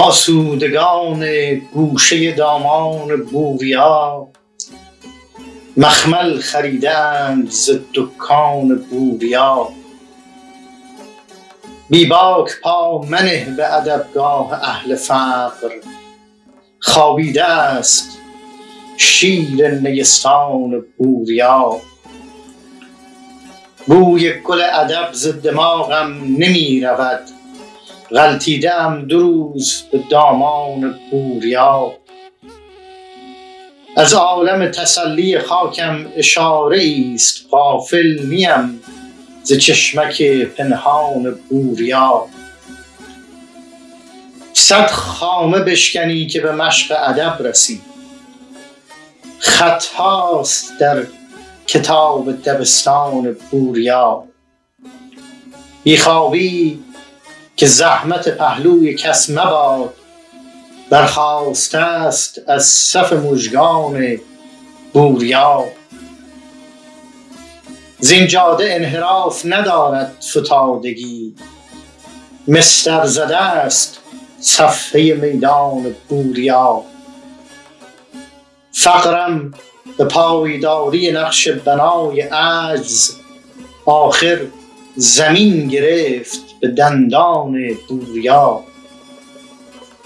آسودگان گوشه دامان بوریا. مخمل خریدند ز دکان بوریا. بی باک پا منه به ادبگاه اهل فقر. خوابیده است شیر نیستان بوریا. بوی گل ادب ز دماغم نمی رود. غلطیده ام دو روز به دامان بوریا از عالم تسلی خاکم اشاره است غافل نیم ز چشمک پنهان بوریا صد خامه بشکنی که به مشق ادب رسی. خط هاست در کتاب دبستان بوریا بی خوابی که زحمت پهلوی کس مباد برخاسته است از صف مژگان بوریا زین جاده انحراف ندارد فتادگی مسطر زده است صفحه میدان بوریا فقرم به پایداری نقش بنای عجز آخر زمین گرفت به دندان بوریا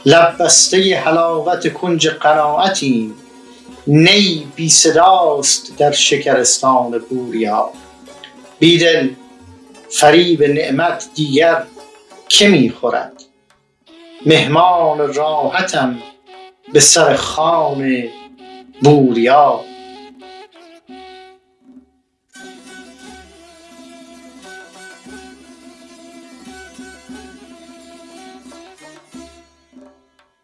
لب بسته حلاوت کنج قناعتیم نی بی صداست در شکرستان بوریا. بیدل فریب نعمت دیگر که می خورد؟ مهمان راحتم به سر خوان بوریا.